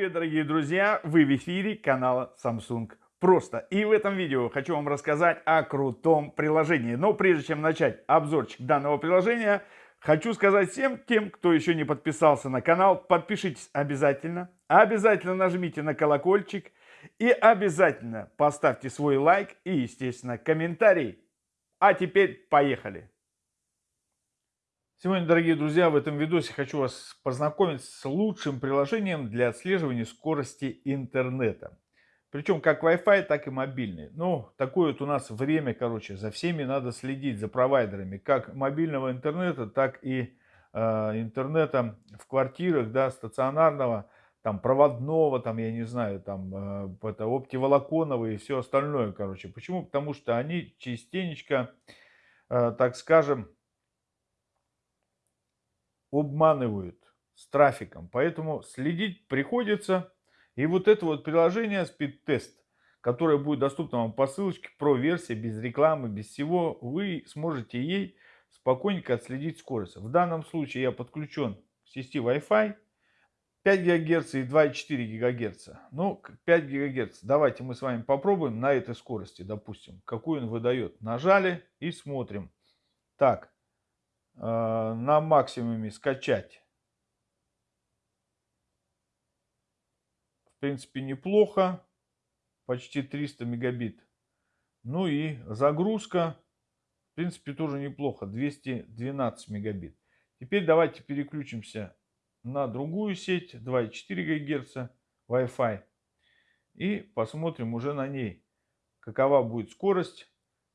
привет, дорогие друзья! Вы в эфире канала Samsung Просто. И в этом видео хочу вам рассказать о крутом приложении. Но прежде чем начать обзорчик данного приложения, хочу сказать всем тем, кто еще не подписался на канал, подпишитесь обязательно. Обязательно нажмите на колокольчик и обязательно поставьте свой лайк и, естественно, комментарий. А теперь поехали! Сегодня, дорогие друзья, в этом видосе хочу вас познакомить с лучшим приложением для отслеживания скорости интернета. Причем как Wi-Fi, так и мобильный. Ну, такое вот у нас время, короче, за всеми надо следить, за провайдерами, как мобильного интернета, так и э, интернета в квартирах, да, стационарного, там, проводного, там, я не знаю, там, э, это, оптиволоконного и все остальное, короче. Почему? Потому что они частенечко, э, так скажем, обманывают с трафиком. Поэтому следить приходится. И вот это вот приложение Speed которое будет доступно вам по ссылочке, про версия, без рекламы, без всего, вы сможете ей спокойненько отследить скорость. В данном случае я подключен к сети Wi-Fi 5 ГГц и 2,4 ГГц. Ну, 5 ГГц. Давайте мы с вами попробуем на этой скорости, допустим, какую он выдает. Нажали и смотрим. Так, на максимуме скачать. В принципе, неплохо. Почти 300 мегабит. Ну и загрузка, в принципе, тоже неплохо. 212 мегабит. Теперь давайте переключимся на другую сеть 2,4 ГГц Wi-Fi. И посмотрим уже на ней, какова будет скорость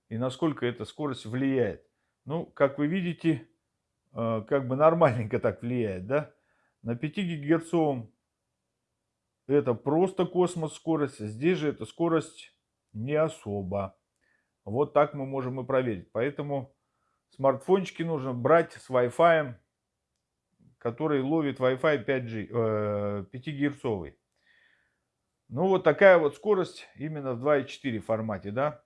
и насколько эта скорость влияет. Ну, как вы видите, Э, как бы нормальненько так влияет, да? На 5 гигагерцовом это просто космос скорость, здесь же эта скорость не особо. Вот так мы можем и проверить. Поэтому смартфончики нужно брать с Wi-Fi, который ловит Wi-Fi 5G, э, 5 герцовый. Ну вот такая вот скорость именно в 2.4 формате, да.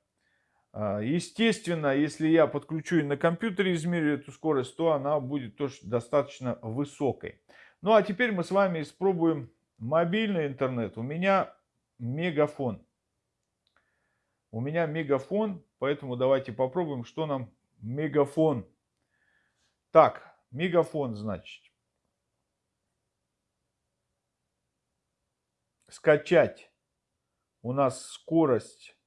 А, естественно, если я подключу и на компьютере измерю эту скорость, то она будет тоже достаточно высокой. Ну а теперь мы с вами испробуем мобильный интернет. У меня мегафон. У меня мегафон, поэтому давайте попробуем, что нам мегафон. Так, мегафон значит. Скачать. У нас скорость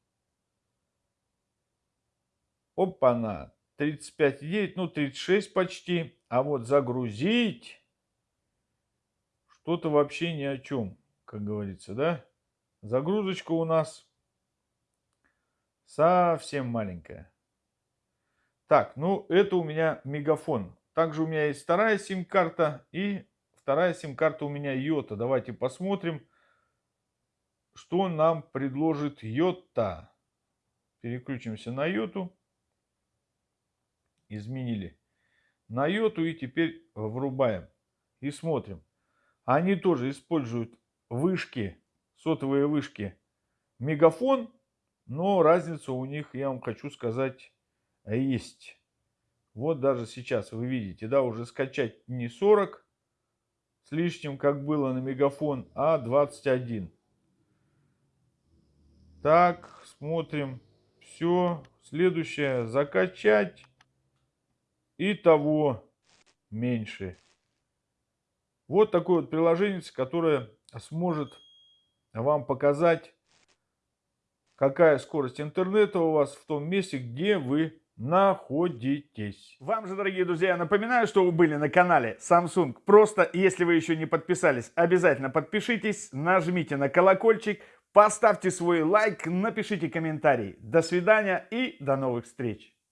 Опа-на. 35,9, ну 36 почти. А вот загрузить что-то вообще ни о чем, как говорится, да? Загрузочка у нас совсем маленькая. Так, ну это у меня мегафон. Также у меня есть вторая сим-карта и вторая сим-карта у меня Йота. Давайте посмотрим, что нам предложит Йота. Переключимся на Йоту изменили на йоту и теперь врубаем и смотрим. Они тоже используют вышки, сотовые вышки мегафон, но разница у них, я вам хочу сказать, есть. Вот даже сейчас вы видите, да, уже скачать не 40 с лишним, как было на мегафон, а 21. Так, смотрим. Все. Следующее. Закачать и того меньше. Вот такое вот приложение, которое сможет вам показать, какая скорость интернета у вас в том месте, где вы находитесь. Вам же, дорогие друзья, напоминаю, что вы были на канале Samsung. Просто, если вы еще не подписались, обязательно подпишитесь, нажмите на колокольчик, поставьте свой лайк, напишите комментарий. До свидания и до новых встреч.